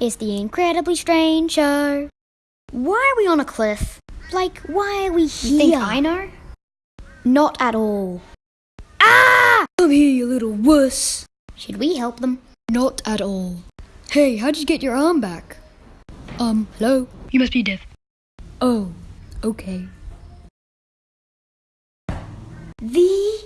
Is the incredibly strange show. Why are we on a cliff? Like, why are we here? You think I know? Not at all. Ah! Come here, you little wuss. Should we help them? Not at all. Hey, how'd you get your arm back? Um, hello? You must be deaf. Oh, okay. The.